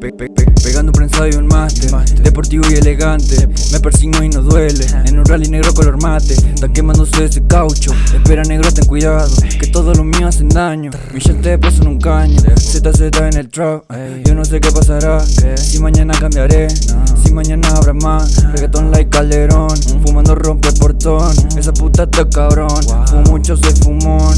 Pe pe pe pegando prensado y un máster Deportivo y elegante. Me persigno y no duele. En un rally negro color mate. Está quemándose ese caucho. Espera negro ten cuidado Que todo lo mío hacen daño. Mi te paso en un caño. ZZ en el trap. Yo no sé qué pasará. Si mañana cambiaré Mañana habrá más. Reggaeton like Calderón Fumando rompe portón. Esa puta está cabrón. Fumo mucho soy fumón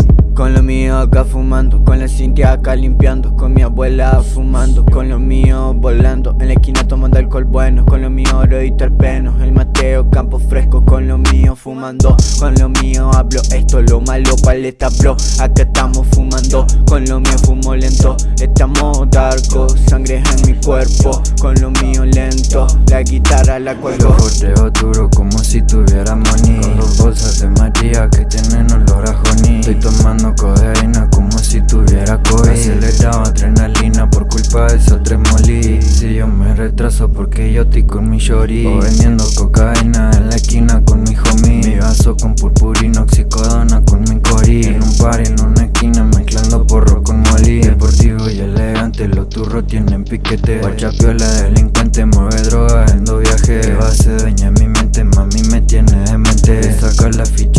acá fumando, con la Cintia acá limpiando Con mi abuela fumando, con lo mío volando En la esquina tomando alcohol bueno, con lo mío oro y terpenos El Mateo campo fresco, con lo mío fumando Con lo mío hablo esto, lo malo paleta bro Acá estamos fumando, con lo mío fumo lento Estamos darko, sangre en mi cuerpo Con lo mío lento, la guitarra la cuelgo. Yo duro como si tuviera money. Con dos bolsas de María que tienen olor a honey. Estoy tomando codeína como si tuviera COVID. Acelerado adrenalina por culpa de esa tremolí Si yo me retraso porque yo estoy con mi shorty. O vendiendo cocaína en la esquina con mi homie. Mi vaso con purpurina, oxicodona con mi cori. En un par en una esquina mezclando porro con molly Deportivo y elegante, los turros tienen piquete. Guacha piola delincuente, mueve droga en dos viajes Que base dueña mi mente, mami me tiene demente. Sacar la ficha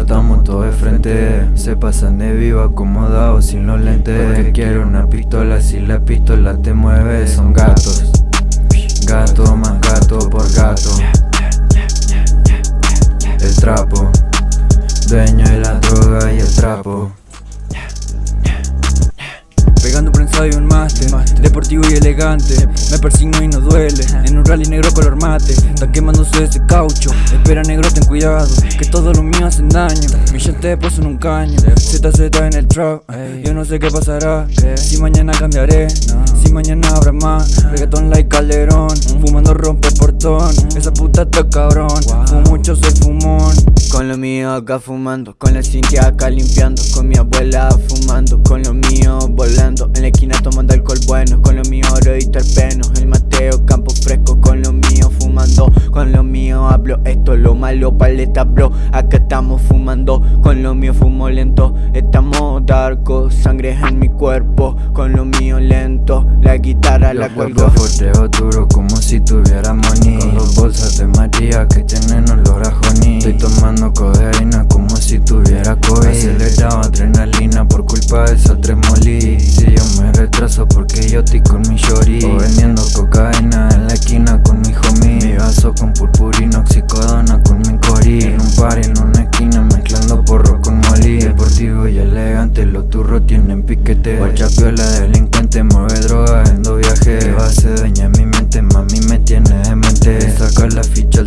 saltamos todo de frente. Se pasan de vivo acomodados sin los lentes. Porque quiero una pistola si la pistola te mueve Son gatos. Gato más gato por gato. El trapo. Dueño de la droga y el trapo Deportivo y elegante. Me persigno y no duele. En un rally negro color mate. Está quemándose ese caucho. Espera negro ten cuidado Que todo lo mío hacen daño. Mi te puso en un caño. ZZ en el trap Yo no sé qué pasará. Si mañana cambiaré. Si mañana habrá más. Reggaeton like Calderón. Fumando rompe portón. Esa puta está cabrón. Fumo mucho soy fumón. Con lo mío acá fumando. Con la Cintia acá limpiando. Con mi abuela fumando. Con lo mío volando. En la esquina tomando terpenos El Mateo campo fresco Con lo mío fumando Con lo mío hablo esto Lo malo paleta bro. Acá estamos fumando Con lo mío fumo lento. Estamos darko Sangre en mi cuerpo Con lo mío lento. La guitarra la cuelgo. Forteo duro como si tuviera money. Con dos bolsas de María que tienen olor a honey. Estoy tomando codeína como si tuviera COVID. Acelerado adrenalina por culpa de esa tremolí. Si intoxicadona con mi cori En un par en una esquina mezclando porro con molí. Deportivo y elegante, los turros tienen piquete. Guachapiola, delincuente, mueve droga, endo viaje. Que va a ser dueña mi mente, mami me tiene demente. Saca la ficha